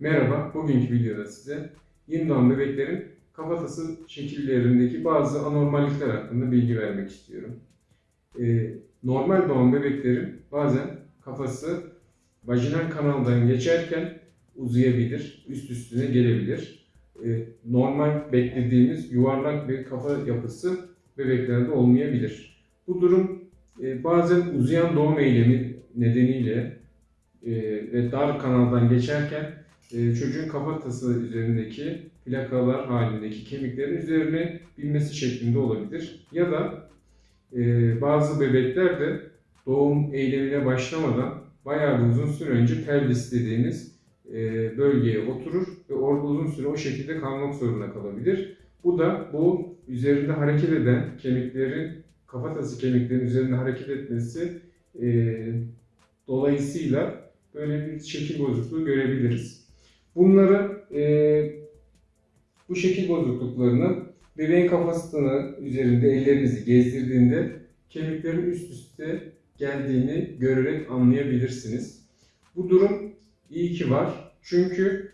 Merhaba, bugünkü videoda size yeni bebeklerin kafatası şekillerindeki bazı anormallikler hakkında bilgi vermek istiyorum. Ee, normal doğan bebeklerin bazen kafası vajinal kanaldan geçerken uzayabilir, üst üstüne gelebilir. Ee, normal beklediğimiz yuvarlak bir kafa yapısı bebeklerde olmayabilir. Bu durum e, bazen uzayan doğum eylemi nedeniyle e, ve dar kanaldan geçerken e, çocuğun kafatası üzerindeki plakalar halindeki kemiklerin üzerine binmesi şeklinde olabilir. Ya da e, bazı bebekler de doğum eylemine başlamadan bayağı bir uzun süre önce pelvis dediğimiz e, bölgeye oturur ve orada uzun süre o şekilde kalmak zorunda kalabilir. Bu da bu üzerinde hareket eden kemiklerin, kafatası kemiklerin üzerinde hareket etmesi e, dolayısıyla böyle bir şekil bozukluğu görebiliriz. Bunları e, bu şekil bozukluklarını bebeğin kafasını üzerinde ellerinizi gezdirdiğinde kemiklerin üst üste geldiğini görerek anlayabilirsiniz. Bu durum iyi ki var. Çünkü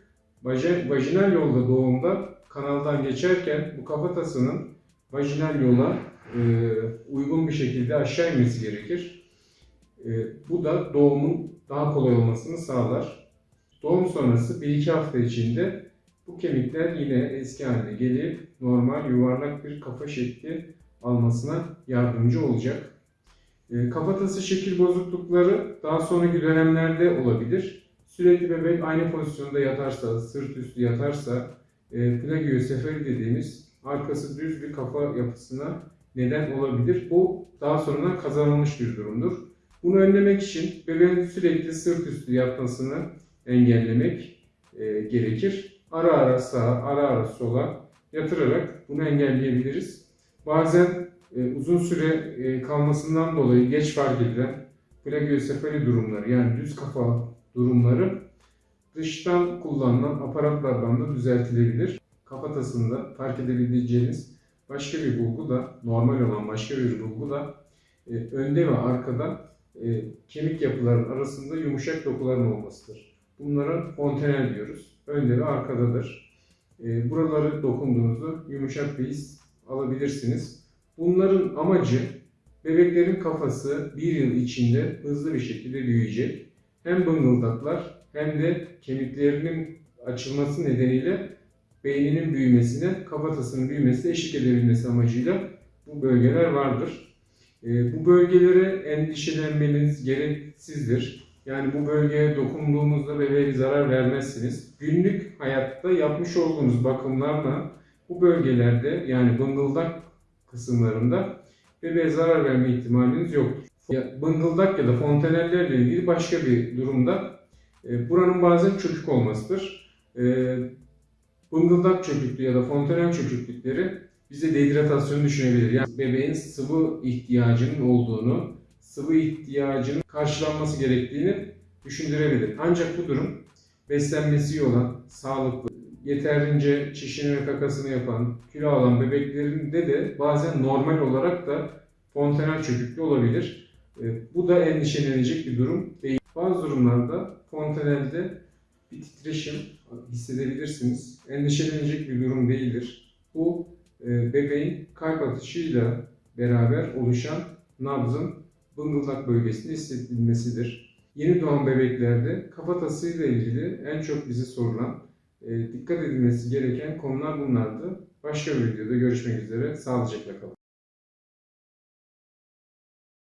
vajinal yolda doğumda kanaldan geçerken bu kafatasının vajinal yola e, uygun bir şekilde aşağı inmesi gerekir. E, bu da doğumun daha kolay olmasını sağlar. Doğum sonrası 1-2 hafta içinde bu kemikler yine eski haline gelip normal yuvarlak bir kafa şekli almasına yardımcı olacak. E, kafatası şekil bozuklukları daha sonraki dönemlerde olabilir. Sürekli bebek aynı pozisyonda yatarsa, sırt üstü yatarsa, e, plagiosefali dediğimiz arkası düz bir kafa yapısına neden olabilir. Bu daha sonradan kazanılmış bir durumdur. Bunu önlemek için bebeğin sürekli sırt üstü yatmasını engellemek e, gerekir. Ara ara sağa, ara ara sola yatırarak bunu engelleyebiliriz. Bazen e, uzun süre e, kalmasından dolayı geç fark edilen plagiosefali durumları yani düz kafa durumları dıştan kullanılan aparatlardan da düzeltilebilir. Kafatasında fark edebileceğiniz başka bir bulgu da normal olan başka bir bulgu da e, önde ve arkada e, kemik yapıların arasında yumuşak dokuların olmasıdır. Bunlara fontanel diyoruz. Önde ve arkadadır. E, buraları dokunduğunuzda yumuşak bir his alabilirsiniz. Bunların amacı bebeklerin kafası bir yıl içinde hızlı bir şekilde büyüyecek. Hem bıngıldaklar hem de kemiklerinin açılması nedeniyle beyninin büyümesine, kafatasının büyümesine eşlik edebilmesi amacıyla bu bölgeler vardır. E, bu bölgelere endişelenmeniz gereksizdir. Yani bu bölgeye dokunduğunuzda bebeğe zarar vermezsiniz. Günlük hayatta yapmış olduğunuz bakımlarla bu bölgelerde yani bıngıldak kısımlarında bebeğe zarar verme ihtimaliniz yoktur. Ya, bıngıldak ya da fontanellerle ilgili başka bir durumda e, buranın bazen çökük olmasıdır. E, bıngıldak çöküklüğü ya da fontanel çöküklükleri bize dehidratasyon düşünebilir. Yani bebeğin sıvı ihtiyacının olduğunu, sıvı ihtiyacının karşılanması gerektiğini düşündürebilir. Ancak bu durum beslenmesi iyi olan, sağlıklı, yeterince çişini ve kakasını yapan, kilo alan bebeklerinde de bazen normal olarak da fontanel çöküklüğü olabilir. E, Bu da endişelenecek bir durum değil. Bazı durumlarda fontanelde bir titreşim hissedebilirsiniz. Endişelenecek bir durum değildir. Bu e, bebeğin kalp atışıyla beraber oluşan nabzın bıngıldak bölgesinde hissedilmesidir. Yeni doğan bebeklerde kafatasıyla ilgili en çok bize sorulan, e, dikkat edilmesi gereken konular bunlardı. Başka bir videoda görüşmek üzere. Sağlıcakla kalın.